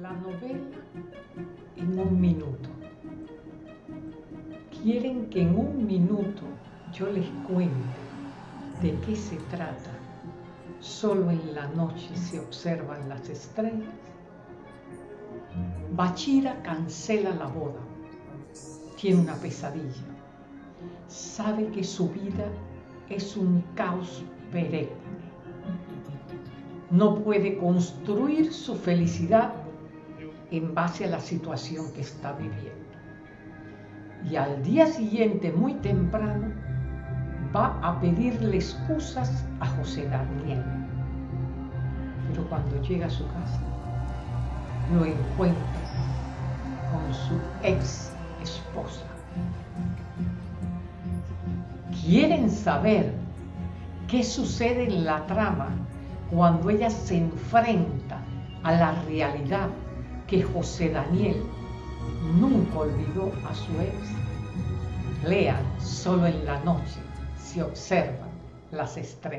La novela en un minuto. Quieren que en un minuto yo les cuente de qué se trata. Solo en la noche se observan las estrellas. Bachira cancela la boda. Tiene una pesadilla. Sabe que su vida es un caos perenne. No puede construir su felicidad en base a la situación que está viviendo. Y al día siguiente, muy temprano, va a pedirle excusas a José Daniel. Pero cuando llega a su casa, lo encuentra con su ex esposa. ¿Quieren saber qué sucede en la trama cuando ella se enfrenta a la realidad que José Daniel nunca olvidó a su ex? Lean solo en la noche se observan las estrellas.